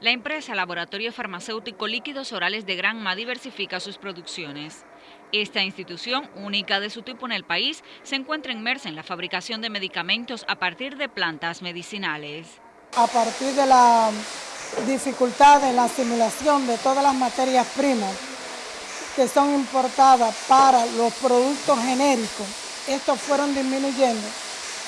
La empresa Laboratorio Farmacéutico Líquidos Orales de Granma diversifica sus producciones. Esta institución, única de su tipo en el país, se encuentra inmersa en la fabricación de medicamentos a partir de plantas medicinales. A partir de la dificultad en la asimilación de todas las materias primas que son importadas para los productos genéricos, estos fueron disminuyendo,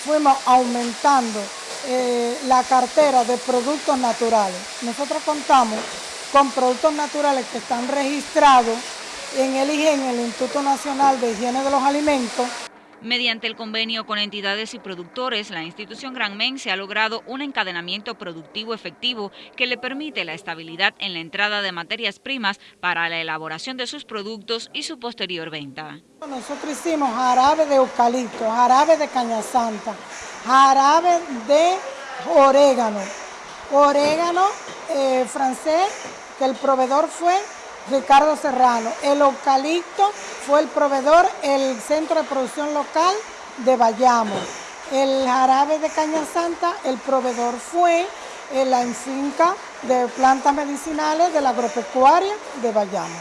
fuimos aumentando eh, la cartera de productos naturales. Nosotros contamos con productos naturales que están registrados en el IGEN, el Instituto Nacional de Higiene de los Alimentos, Mediante el convenio con entidades y productores, la institución Granmense ha logrado un encadenamiento productivo efectivo que le permite la estabilidad en la entrada de materias primas para la elaboración de sus productos y su posterior venta. Nosotros hicimos jarabe de eucalipto, jarabe de caña santa, jarabe de orégano, orégano eh, francés, que el proveedor fue Ricardo Serrano. El eucalipto fue el proveedor, el centro de producción local de Bayamo. El jarabe de Caña Santa, el proveedor fue la enfinca de plantas medicinales de la agropecuaria de Bayamo.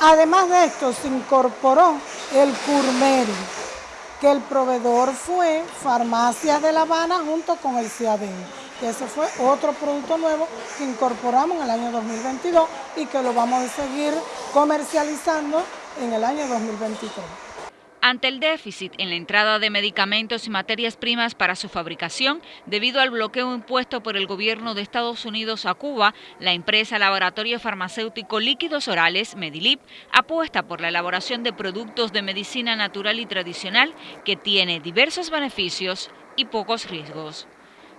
Además de esto, se incorporó el curmeri, que el proveedor fue Farmacia de La Habana junto con el CIADEN que ese fue otro producto nuevo que incorporamos en el año 2022 y que lo vamos a seguir comercializando en el año 2023. Ante el déficit en la entrada de medicamentos y materias primas para su fabricación, debido al bloqueo impuesto por el gobierno de Estados Unidos a Cuba, la empresa Laboratorio Farmacéutico Líquidos Orales, Medilip, apuesta por la elaboración de productos de medicina natural y tradicional que tiene diversos beneficios y pocos riesgos.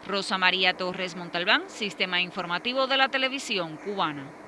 Rosa María Torres Montalbán, Sistema Informativo de la Televisión Cubana.